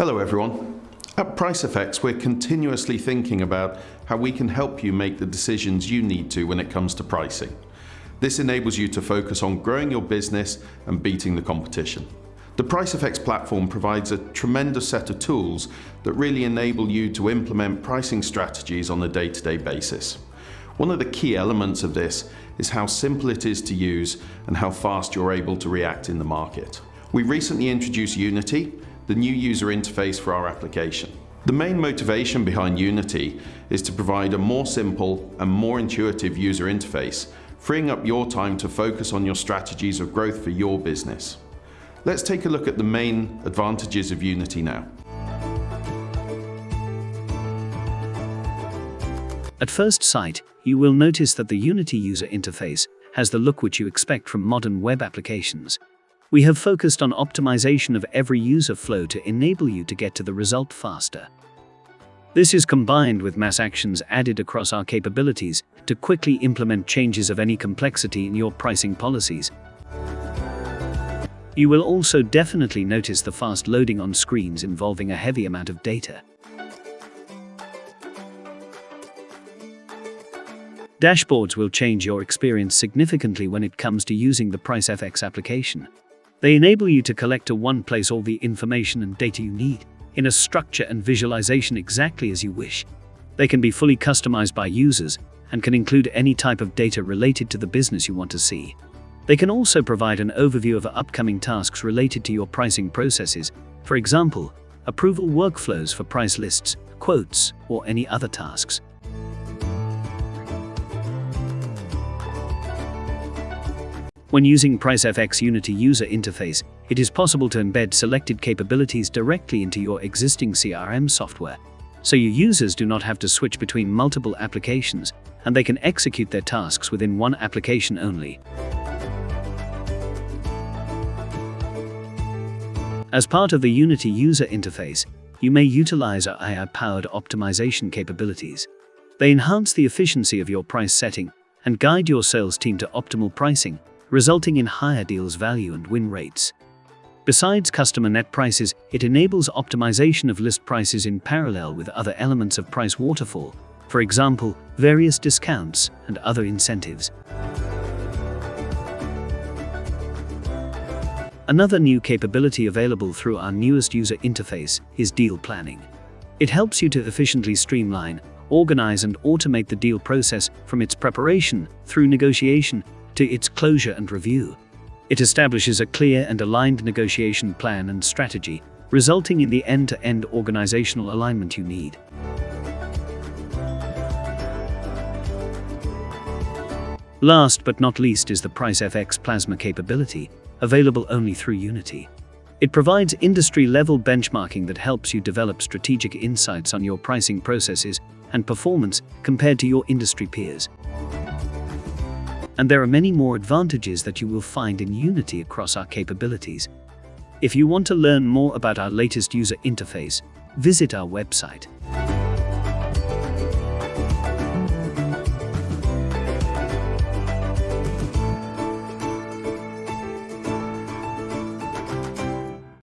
Hello everyone. At PriceFX, we're continuously thinking about how we can help you make the decisions you need to when it comes to pricing. This enables you to focus on growing your business and beating the competition. The PriceFX platform provides a tremendous set of tools that really enable you to implement pricing strategies on a day-to-day -day basis. One of the key elements of this is how simple it is to use and how fast you're able to react in the market. We recently introduced Unity, the new user interface for our application. The main motivation behind Unity is to provide a more simple and more intuitive user interface, freeing up your time to focus on your strategies of growth for your business. Let's take a look at the main advantages of Unity now. At first sight, you will notice that the Unity user interface has the look which you expect from modern web applications. We have focused on optimization of every user flow to enable you to get to the result faster. This is combined with mass actions added across our capabilities to quickly implement changes of any complexity in your pricing policies. You will also definitely notice the fast loading on screens involving a heavy amount of data. Dashboards will change your experience significantly when it comes to using the PriceFX application. They enable you to collect to one place all the information and data you need, in a structure and visualization exactly as you wish. They can be fully customized by users and can include any type of data related to the business you want to see. They can also provide an overview of upcoming tasks related to your pricing processes, for example, approval workflows for price lists, quotes, or any other tasks. When using PriceFX Unity user interface, it is possible to embed selected capabilities directly into your existing CRM software, so your users do not have to switch between multiple applications and they can execute their tasks within one application only. As part of the Unity user interface, you may utilize our AI-powered optimization capabilities. They enhance the efficiency of your price setting and guide your sales team to optimal pricing resulting in higher deals value and win rates. Besides customer net prices, it enables optimization of list prices in parallel with other elements of price waterfall, for example, various discounts and other incentives. Another new capability available through our newest user interface is deal planning. It helps you to efficiently streamline, organize and automate the deal process from its preparation through negotiation to its closure and review. It establishes a clear and aligned negotiation plan and strategy, resulting in the end-to-end -end organizational alignment you need. Last but not least is the PriceFX Plasma capability, available only through Unity. It provides industry-level benchmarking that helps you develop strategic insights on your pricing processes and performance compared to your industry peers and there are many more advantages that you will find in Unity across our capabilities. If you want to learn more about our latest user interface, visit our website.